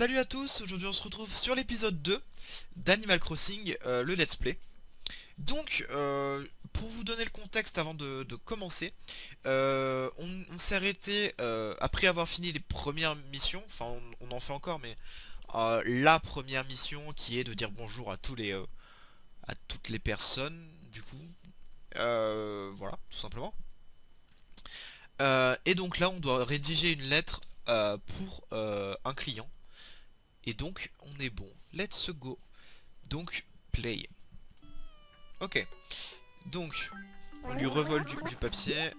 Salut à tous, aujourd'hui on se retrouve sur l'épisode 2 d'Animal Crossing, euh, le let's play. Donc, euh, pour vous donner le contexte avant de, commencer, euh, on, s'est arrêté après avoir fini les premières missions, enfin on, en fait encore, mais la première mission qui est de dire bonjour à tous les à toutes les personnes, du coup. voilà, tout simplement. et donc là, on doit rédiger une lettre pour un client et donc, on est bon. Let's go. Donc, play. Ok. Donc, on lui revole du, papier.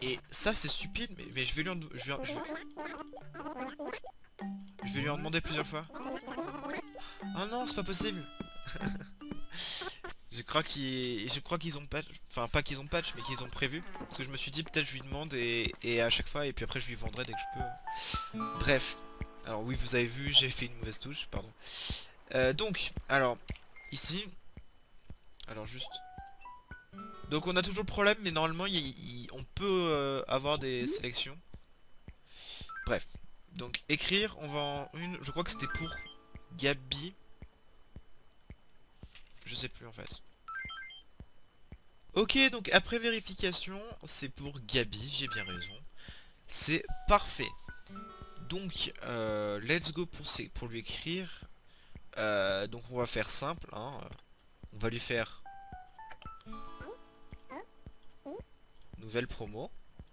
Et ça, c'est stupide, mais, je, vais lui en, je, vais, je, vais lui en demander plusieurs fois. Oh non, c'est pas possible Je crois qu'ils je crois qu'ils ont patch, enfin pas qu'ils ont patch mais qu'ils ont prévu parce que je me suis dit peut-être je lui demande et, à chaque fois et puis après je lui vendrai dès que je peux. Bref, alors oui, vous avez vu, j'ai fait une mauvaise touche, pardon. Euh, donc, alors, ici... Alors juste... Donc on a toujours le problème, mais normalement, on peut euh, avoir des sélections. Bref. Donc écrire, on va en une... Je crois que c'était pour Gabi. Je sais plus en fait. Ok, donc après vérification, c'est pour Gabi, j'ai bien raison. C'est parfait. Donc, euh, let's go pour, lui écrire. Euh, donc on va faire simple. Hein. On va lui faire nouvelle promo,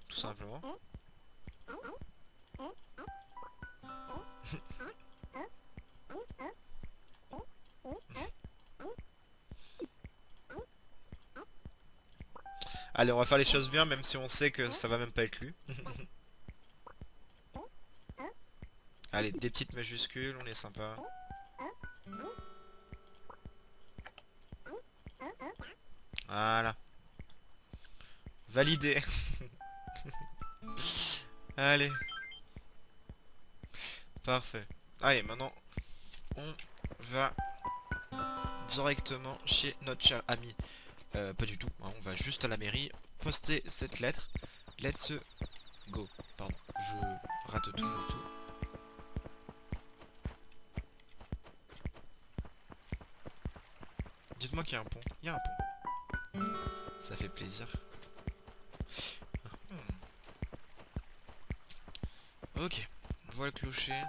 tout simplement. Allez, on va faire les choses bien, même si on sait que ça va même pas être lu. Allez, des petites majuscules, on est sympa. Voilà. Validé. Allez. Parfait. Allez, maintenant, on va directement chez notre cher ami. Euh, pas du tout, hein, on va juste à la mairie poster cette lettre. Let's go. Pardon, je rate toujours tout. Dites-moi qu'il y a un pont. Il y a un pont. Ça fait plaisir. Hmm. Ok. On voit le clocher.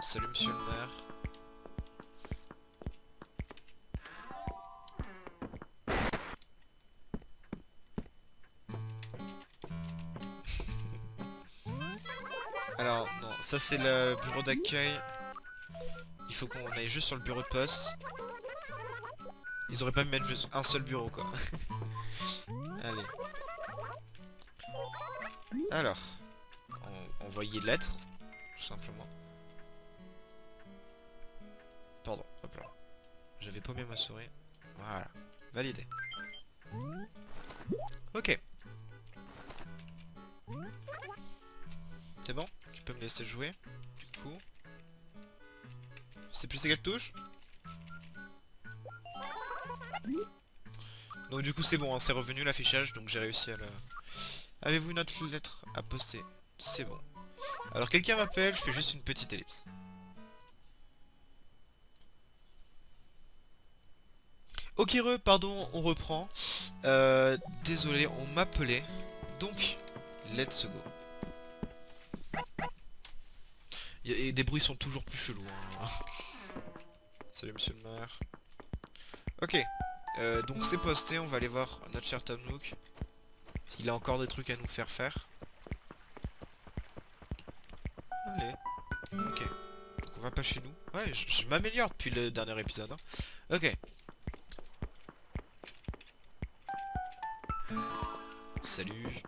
salut monsieur le maire. Alors, non, ça c'est le bureau d'accueil. Il faut qu'on aille juste sur le bureau de poste. Ils auraient pas mis mettre un seul bureau quoi. Allez. Alors. envoyer lettre. Tout simplement. Pardon, hop là. J'avais paumé ma souris. Voilà. Validé. Ok. C'est bon? Tu peux me laisser jouer Du coup. C'est plus quelle touche? Donc du coup c'est bon, hein, c'est revenu l'affichage, donc j'ai réussi à le... Avez-vous une autre lettre à poster? C'est bon. Alors quelqu'un m'appelle, je fais juste une petite ellipse. Ok re, pardon, on reprend. Euh, désolé, on m'appelait. Donc, let's go. Et des bruits sont toujours plus chelous. Hein. Salut monsieur le maire. Ok, euh, donc c'est posté, on va aller voir notre cher Tom Nook. S'il a encore des trucs à nous faire faire. Allez. Ok. Donc on va pas chez nous. Ouais, je, m'améliore depuis le dernier épisode. Hein. Ok. Salut.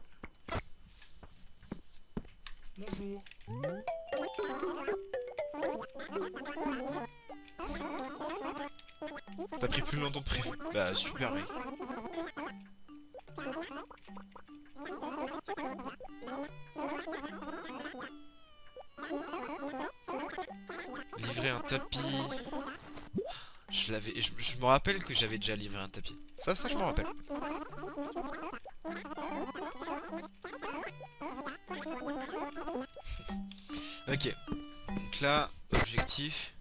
Bonjour. Plus longtemps prévu. Bah super mec. Livrer un tapis. Je l'avais. Je, je, me rappelle que j'avais déjà livré un tapis. Ça, ça je me rappelle. ok. Donc là, objectif.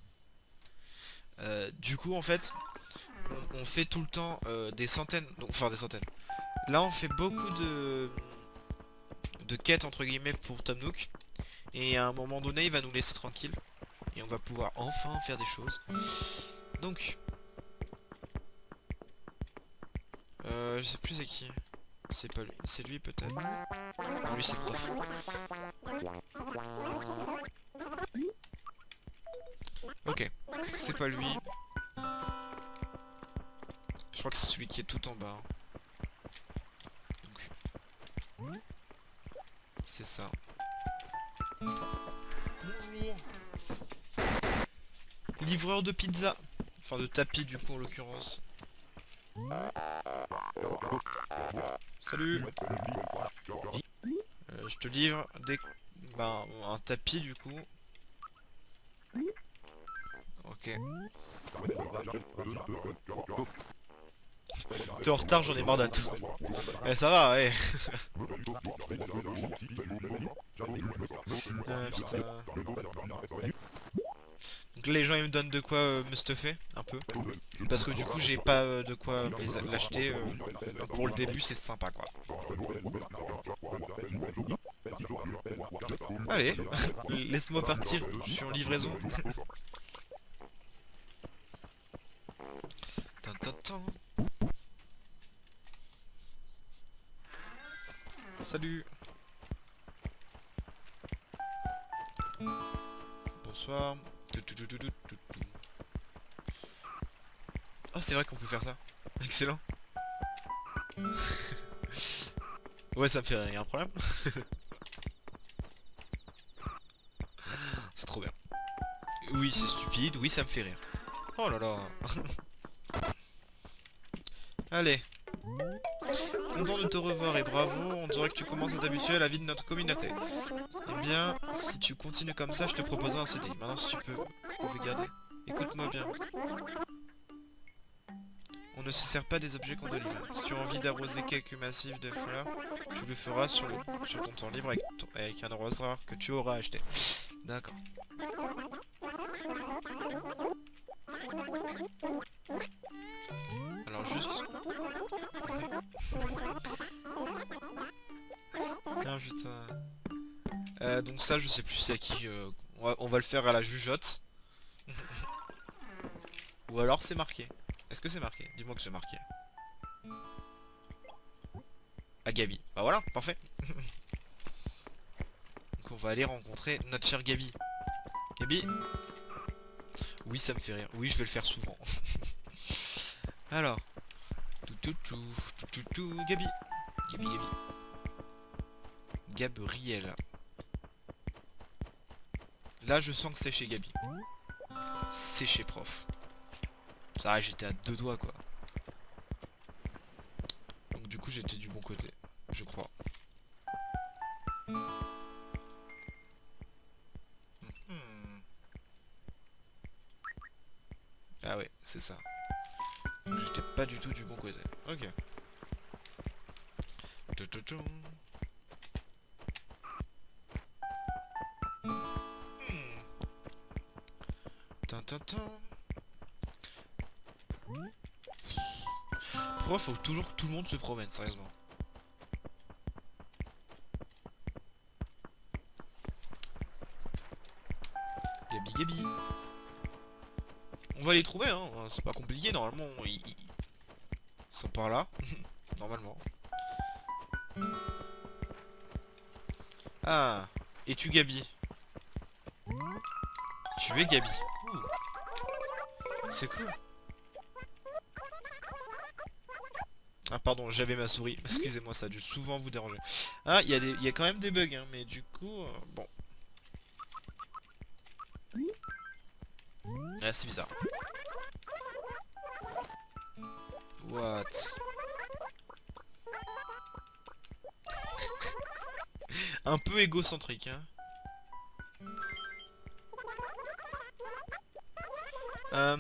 Du coup, en fait, on, fait tout le temps euh, des centaines, enfin des centaines. Là, on fait beaucoup de de quêtes entre guillemets pour Tom Nook. Et à un moment donné, il va nous laisser tranquille. Et on va pouvoir enfin faire des choses. Donc, euh, je sais plus c'est qui. C'est pas lui. C'est lui peut-être. Non, lui c'est prof. Ok. C'est pas lui. Je crois que c'est celui qui est tout en bas. Donc. C'est ça. Bonjour. Livreur de pizza. Enfin de tapis du coup en l'occurrence. Salut Euh, Je te livre des... Ben, un tapis du coup. Ok. T'es en retard, j'en ai marre d'attendre. Eh ça va, ouais. Ah. Donc là, les gens ils me donnent de quoi euh, me stuffer un peu parce que du coup j'ai pas euh, de quoi l'acheter euh, pour le début c'est sympa quoi allez laisse-moi partir je suis en livraison salut bonsoir. Oh, c'est vrai qu'on peut faire ça. Excellent. ouais, ça me fait a un problème C'est trop bien. Oui, c'est stupide, oui, ça me fait rire. Oh là là. Allez. Content de te revoir et bravo, on dirait que tu commences à t'habituer à la vie de notre communauté. Eh bien, si tu continues comme ça, je te proposerai un CDI. Maintenant, si tu peux, vous pouvez garder. Écoute-moi bien. On ne se sert pas des objets qu'on délivre. Si tu as envie d'arroser quelques massifs de fleurs, tu le feras sur, le, sur ton temps libre avec, ton- avec un arrosoir que tu auras acheté. D'accord. Alors juste... Euh, donc ça je sais plus c'est à qui... euh, on, va, le faire à la jugeote. Ou alors c'est marqué. Est-ce que c'est marqué? Dis-moi que c'est marqué. À Gabi. Bah voilà, parfait. Donc on va aller rencontrer notre cher Gabi. Gabi? Oui, ça me fait rire. Oui, je vais le faire souvent. alors. Tout tout tout tout tout tout Gabi. Gabi Gabi. Gabriel. Là, je sens que c'est chez Gabi. C'est chez prof. Ça j'étais à deux doigts quoi. Donc du coup j'étais du bon côté, je crois. Mhm. Ah ouais, c'est ça. J'étais pas du tout du bon côté. Ok. Pourquoi faut toujours que tout le monde se promène, sérieusement? Gabi Gabi. On va les trouver hein, c'est pas compliqué normalement, ils, ils- sont par là, normalement. Ah, es-tu Gabi? Tu es Gabi. C'est cool. Ah pardon, j'avais ma souris. Excusez-moi, ça a dû souvent vous déranger. Ah, il y a quand même des bugs, hein, mais du coup, euh, bon. Ah, c'est bizarre. What? Un peu égocentrique, hein. Euh,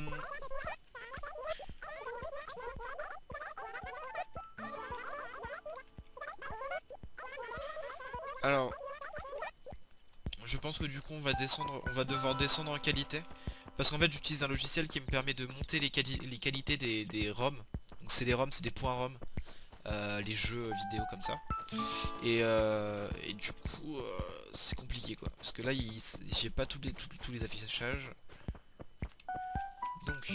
Alors, je pense que du coup on va descendre, on va devoir descendre en qualité. Parce qu'en fait j'utilise un logiciel qui me permet de monter les, qualités des, des ROM. Donc c'est des ROM, c'est des points ROM. Euh, les jeux vidéo comme ça. Et, euh, du coup c'est compliqué quoi. Parce que là j'ai pas tous, les affichages. Donc...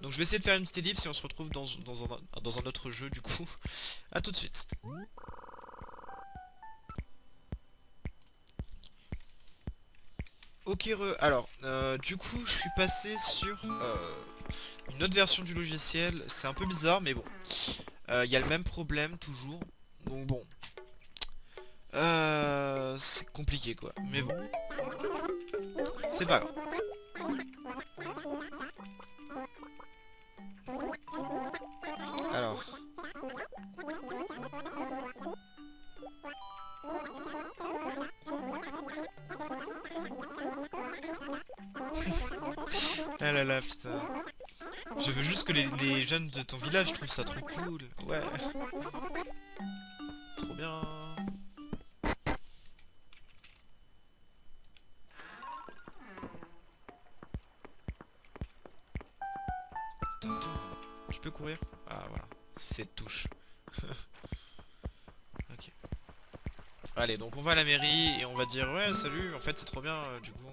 Donc je vais essayer de faire une petite ellipse et on se retrouve dans, dans, un, dans un autre jeu du coup. A tout de suite. Ok, alors, euh, du coup, je suis passé sur euh, une autre version du logiciel. C'est un peu bizarre, mais bon. Il euh, y a le même problème, toujours. Donc bon. c'est compliqué, quoi. Mais bon. C'est pas grave. Putain. Je veux juste que les, jeunes de ton village trouvent ça trop cool. Ouais. Trop bien. Tu peux courir? Ah voilà, cette touche. ok. Allez, donc on va à la mairie et on va dire ouais salut, en fait c'est trop bien euh, du coup.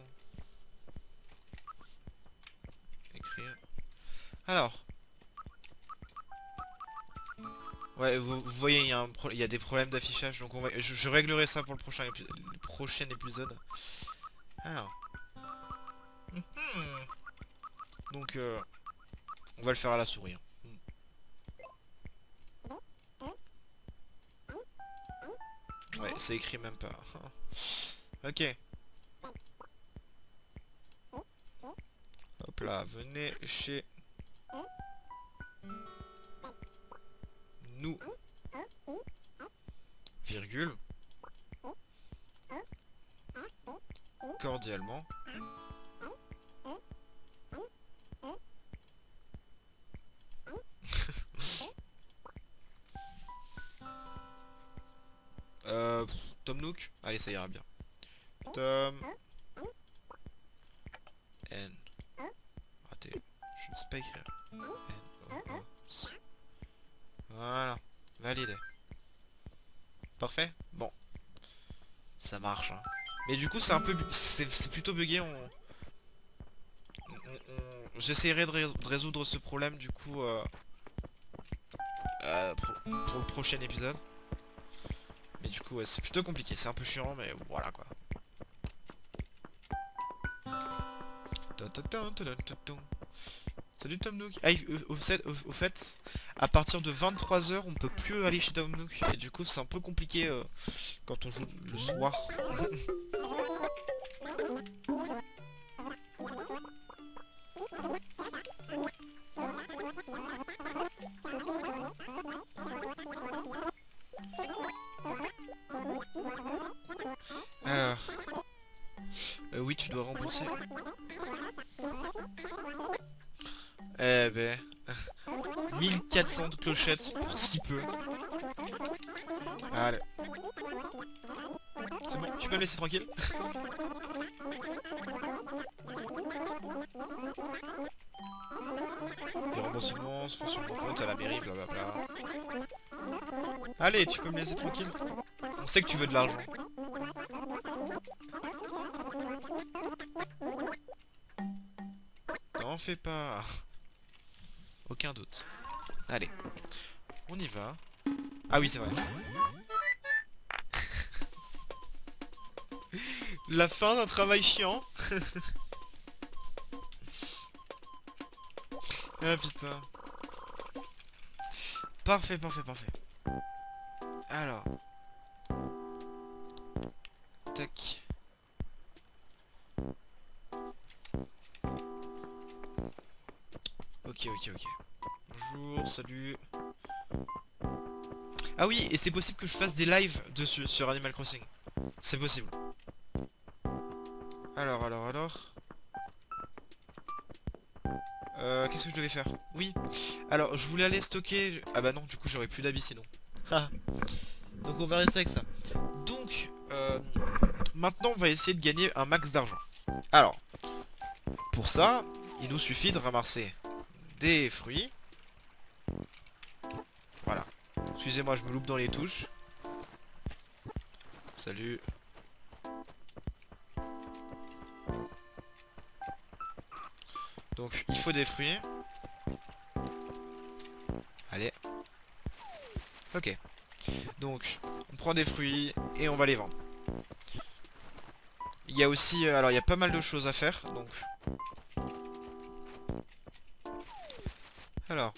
Vous, voyez, il y, a des problèmes d'affichage, donc on va, je, réglerai ça pour le prochain, prochain épisode. Alors. Mhm. Donc, euh, on va le faire à la souris. Hein. Ouais, c'est écrit même pas. ok. Hop là, venez chez nous, virgule, cordialement, euh, Tom Nook Allez, ça ira bien. Tom... N... Raté. Je ne sais pas écrire. Validé. Parfait Bon. Ça marche. Hein. Mais du coup, c'est un peu... C'est plutôt bugué. On... J'essaierai de, résoudre ce problème, du coup... Euh... Euh, pour, le prochain épisode. Mais du coup, c'est plutôt compliqué. C'est un peu chiant, mais voilà, quoi. Salut Tom Nook. Ah, au, fait, à partir de 23h, on peut plus aller chez Tom Nook. Et du coup, c'est un peu compliqué euh, quand on joue le soir. Alors. Euh, oui, tu dois rembourser. Eh ben... 1400 clochettes pour si peu. Allez. C'est bon, tu peux me laisser tranquille Les remboursements se font sur mon compte à la mairie, blablabla. Allez, tu peux me laisser tranquille On sait que tu veux de l'argent. T'en fais pas aucun doute. Allez. On y va. Ah oui, c'est vrai. La fin d'un travail chiant. ah putain. Parfait, parfait, parfait. Alors. Tac. Ok, ok, ok. Bonjour, salut. Ah oui, et c'est possible que je fasse des lives dessus, sur Animal Crossing. C'est possible. Alors, alors, alors... Euh, qu'est-ce que je devais faire? Oui. Alors, je voulais aller stocker... Ah bah non, du coup, j'aurais plus d'habits sinon. Donc on va rester avec ça. Donc, euh, maintenant on va essayer de gagner un max d'argent. Alors, pour ça, il nous suffit de ramasser des fruits. Excusez-moi, je me loupe dans les touches. Salut. Donc, il faut des fruits. Allez. Ok. Donc, on prend des fruits et on va les vendre. Il y a aussi... Euh, alors, il y a pas mal de choses à faire, donc... Alors.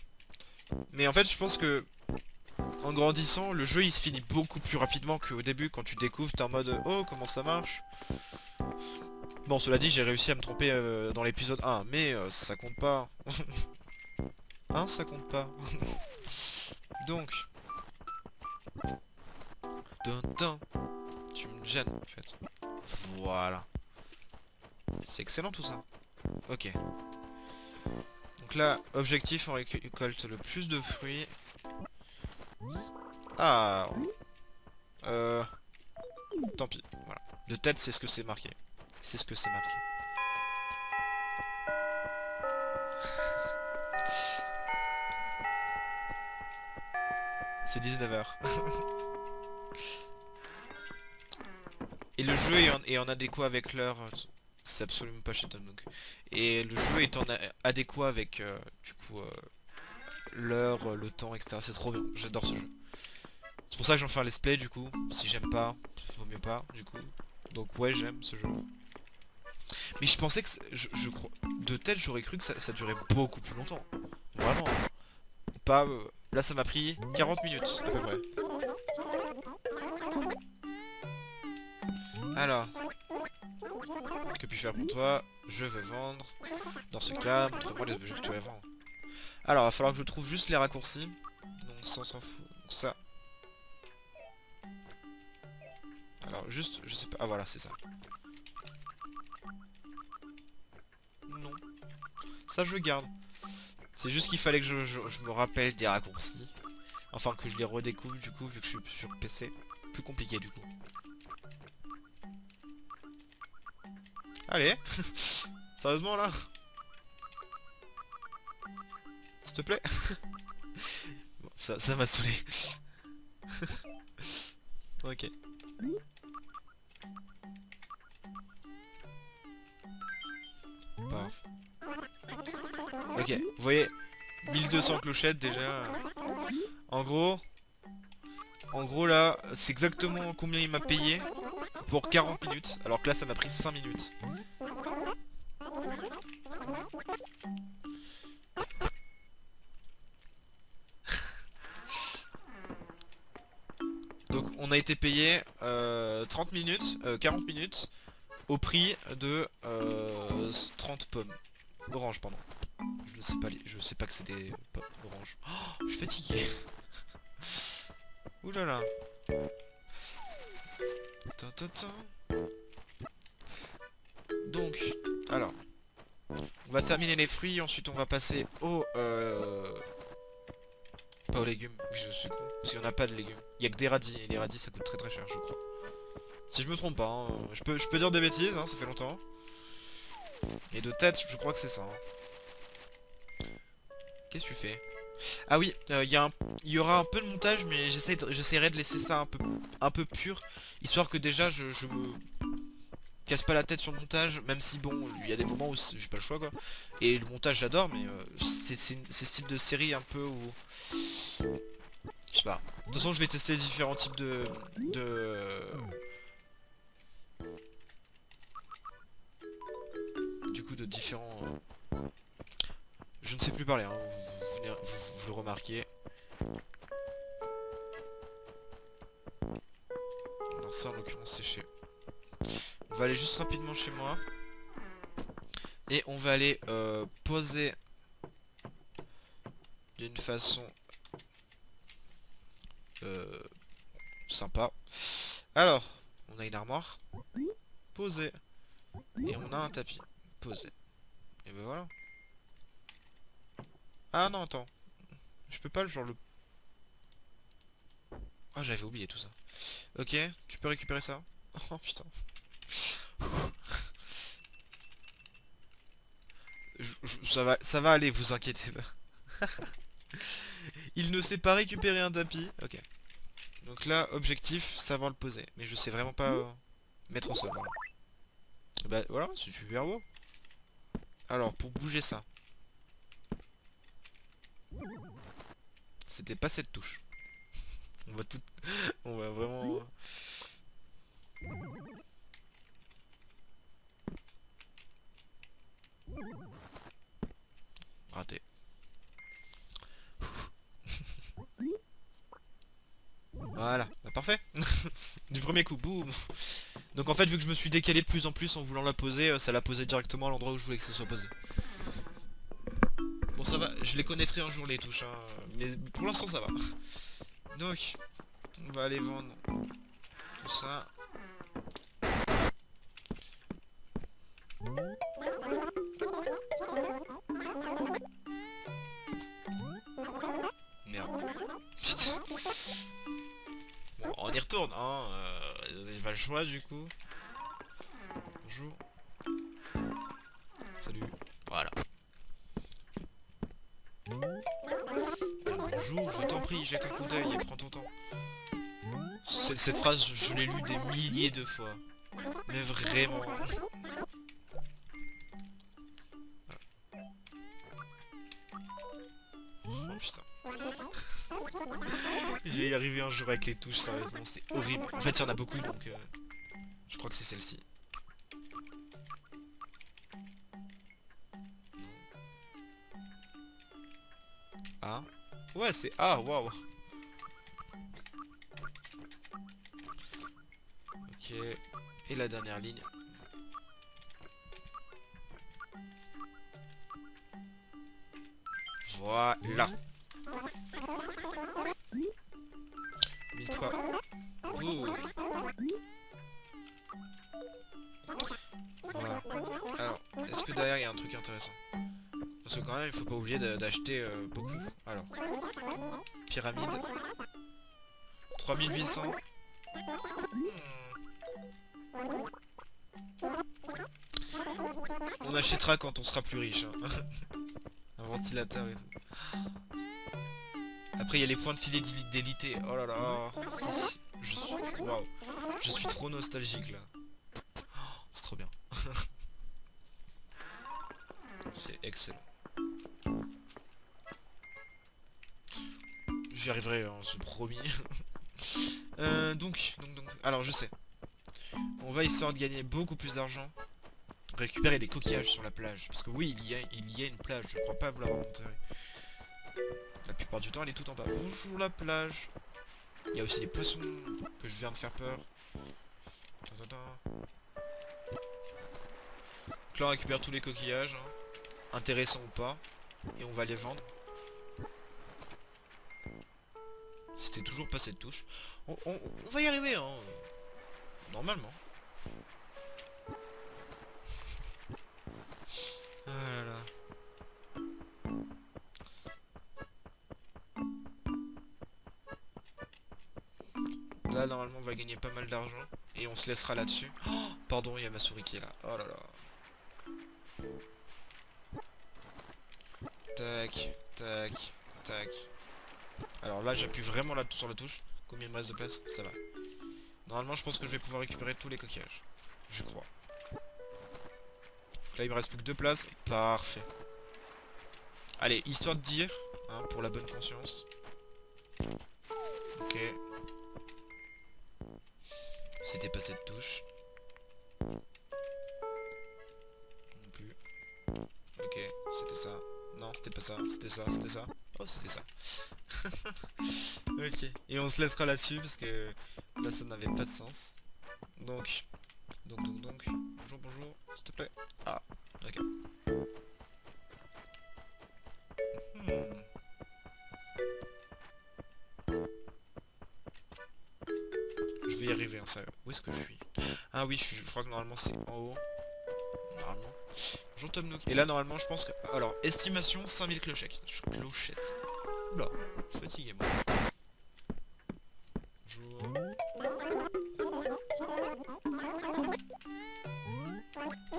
Mais en fait, je pense que... En grandissant, le jeu il se finit beaucoup plus rapidement qu'au début quand tu découvres, t'es en mode Oh comment ça marche. Bon cela dit j'ai réussi à me tromper euh, dans l'épisode 1 mais euh, ça compte pas. Hein ça compte pas. Donc. Tu me gênes en fait. Voilà. C'est excellent tout ça. Ok. Donc là objectif on récolte le plus de fruits ah Euh... Tant pis, voilà. De tête, c'est ce que c'est marqué. C'est ce que c'est marqué. c'est 19h. Et le jeu est en, adéquat avec l'heure. C'est absolument pas chez Tom Et le jeu est en adéquat avec, euh, du coup, euh, l'heure, le temps, etc. C'est trop bien. J'adore ce jeu. C'est pour ça que j'en fais un let's play du coup. Si j'aime pas, vaut mieux pas du coup. Donc ouais j'aime ce jeu. Mais je pensais que je, crois de tête j'aurais cru que ça, durait beaucoup plus longtemps. Vraiment. Pas euh, là ça m'a pris 40 minutes à peu près. Alors. Que puis-je faire pour toi? Je veux vendre. Dans ce cas, montre-moi les objets que tu vas vendre. Alors, il va falloir que je trouve juste les raccourcis. Donc ça on s'en fout. Donc ça, Alors juste, je sais pas. Ah voilà, c'est ça. Non. Ça je le garde. C'est juste qu'il fallait que je, me rappelle des raccourcis. Enfin que je les redécouvre du coup vu que je suis sur PC. Plus compliqué du coup. Allez Sérieusement là? S'il te plaît Ça m'a saoulé. ok. Ok, vous voyez 1200 clochettes déjà. En gros, en gros là, c'est exactement combien il m'a payé pour 40 minutes. Alors que là, ça m'a pris 5 minutes. On a été payé 30 euh, minutes, 40 euh, minutes au prix de 30 euh, pommes. Orange, pardon. Je ne sais pas, je sais pas que c'est des pommes oranges. Oh, je suis fatigué. Là. Donc, alors, on va terminer les fruits, ensuite on va passer au... Pas aux légumes, je suis con, parce qu'il n'y en a pas de légumes. Il y a que des radis, et les radis ça coûte très très cher je crois. Si je me trompe pas, hein. je, peux, je dire des bêtises, hein, ça fait longtemps. Et de tête, je crois que c'est ça. Hein. Qu'est-ce que tu fais? Ah oui, euh, il y, aura un peu de montage, mais j'essaierai de laisser ça un peu, un peu pur, histoire que déjà je, me casse pas la tête sur le montage, même si bon, il y a des moments où j'ai pas le choix quoi. Et le montage j'adore, mais euh, c'est ce type de série un peu où... Je sais pas. De toute façon je vais tester différents types de... de du coup de différents... Euh, je ne sais plus parler, hein. vous, le remarquez. Alors ça en l'occurrence c'est chez... Va aller juste rapidement chez moi. Et on va aller euh, poser d'une façon euh, sympa. Alors, on a une armoire. Poser. Et on a un tapis poser. Et ben voilà. Ah non, attends. Je peux pas, genre le... Ah, j'avais oublié tout ça. Ok, tu peux récupérer ça Oh putain. Je- je- ça, va, aller, vous inquiétez pas. Il ne sait pas récupérer un tapis. Ok. Donc là, objectif, savoir le poser. Mais je sais vraiment pas euh, mettre au sol. Voilà. Bah voilà, c'est super beau. Alors, pour bouger ça. C'était pas cette touche. On va tout... On va vraiment... Raté. Voilà, bah parfait Du premier coup, boum Donc en fait, vu que je me suis décalé de plus en plus en voulant la poser, euh, ça l'a posé directement à l'endroit où je voulais que ce soit posé. Bon ça va, je les connaîtrai un jour les touches, hein, mais pour l'instant ça va. Donc, on va aller vendre tout ça. On y retourne, hein. Euh, j'ai pas le choix du coup. Bonjour. Salut. Voilà. Bonjour, je t'en prie, jette un coup d'œil et prends ton temps. Cette, phrase, je l'ai lue des milliers de fois. Mais vraiment. Avec les touches, sérieusement, c'est horrible. En fait, il y en a beaucoup, donc euh, je crois que c'est celle-ci. A. Ouais, c'est A, waouh. Ok. Et la dernière ligne. Voilà. 1003. Ouh. Voilà. Alors, est-ce que derrière il y a un truc intéressant Parce que quand même, il faut pas oublier d'acheter euh, beaucoup. Alors, pyramide. 3800. Hmm. On achètera quand on sera plus riche. hein. un ventilateur et tout. Après, il y a les points de fidélité. Oh là là. Si. Je suis... Waouh. Je suis trop nostalgique là. Oh, C'est trop bien. C'est excellent. J'y arriverai, hein, c'est promis. Euh, donc, donc, donc, alors je sais. On va histoire de gagner beaucoup plus d'argent. Récupérer les coquillages sur la plage. Parce que oui, il y a, il y a une plage. Je crois pas vouloir remonter. La plupart du temps, elle est tout en bas. Bonjour la plage. Il y a aussi des poissons que je viens de faire peur. Donc là, on récupère tous les coquillages. hein. Intéressants ou pas. Et on va les vendre. C'était toujours pas cette touche. On, va y arriver, hein. Normalement. Ah. Là, normalement, on va gagner pas mal d'argent. Et on se laissera là-dessus. Oh, pardon, il y a ma souris qui est là. Oh là là. Tac, tac, tac. Alors là, j'appuie vraiment là sur la touche. Combien il me reste de place? Ça va. Normalement, je pense que je vais pouvoir récupérer tous les coquillages. Je crois. Là, il me reste plus que deux places. Parfait. Allez, histoire de dire, hein, pour la bonne conscience. Ok. C'était pas cette touche. Non plus. Ok, c'était ça. Non, c'était pas ça, c'était ça, c'était ça. Oh, c'était ça. ok, et on se laissera là-dessus parce que là ça n'avait pas de sens. Donc, donc, donc, donc. Bonjour, bonjour, s'il te plaît. Ah, ok. Est-ce que je suis? Ah oui, je, crois que normalement c'est en haut. Normalement. Bonjour Tom Nook. Et là, normalement, je pense que... Alors, estimation 5000 clochettes. Clochettes. Oula, je suis fatigué, moi.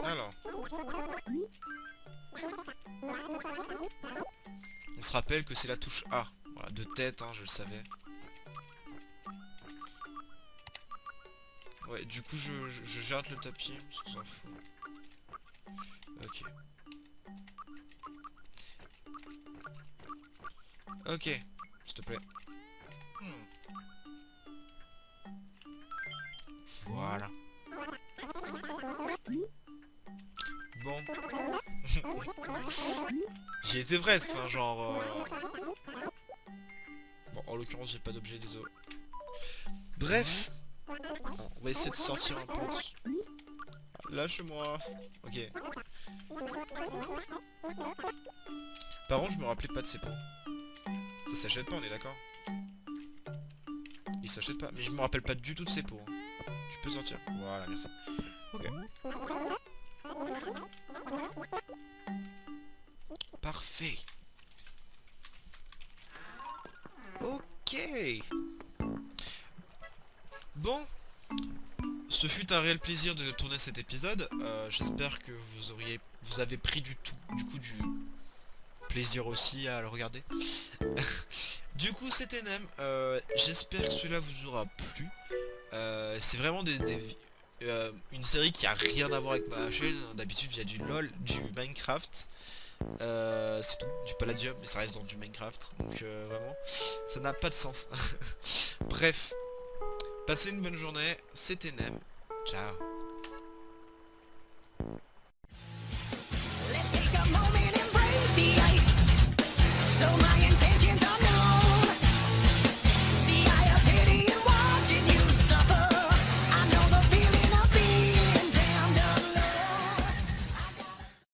Alors. On se rappelle que c'est la touche A. Voilà, de tête, hein, je le savais. Du coup, je, je, je jette le tapis, parce qu'on s'en fout. Ok. Ok, s'il te plaît. Hmm. Voilà. Bon. J'y étais presque, enfin genre... euh, Bon, en l'occurrence, j'ai pas d'objet, désolé. Bref. On va essayer de sortir un peu. Lâche-moi. Ok. Par contre, je me rappelais pas de ces pots. Ça s'achète pas, on est d'accord? Il s'achète pas. Mais je me rappelle pas du tout de ces pots. Tu peux sortir? Voilà, merci. Ok. Parfait. Ce fut un réel plaisir de tourner cet épisode. Euh, J'espère que vous avez pris du tout, du coup du plaisir aussi à le regarder. du coup, c'était Nem. Euh, J'espère que cela vous aura plu. Euh, C'est vraiment des, une série qui a rien à voir avec ma chaîne. D'habitude, il y a du LOL, du Minecraft. C'est tout, du Palladium, mais ça reste dans du Minecraft. Donc vraiment, ça n'a pas de sens. Bref, passez une bonne journée. C'était Nem. Ciao.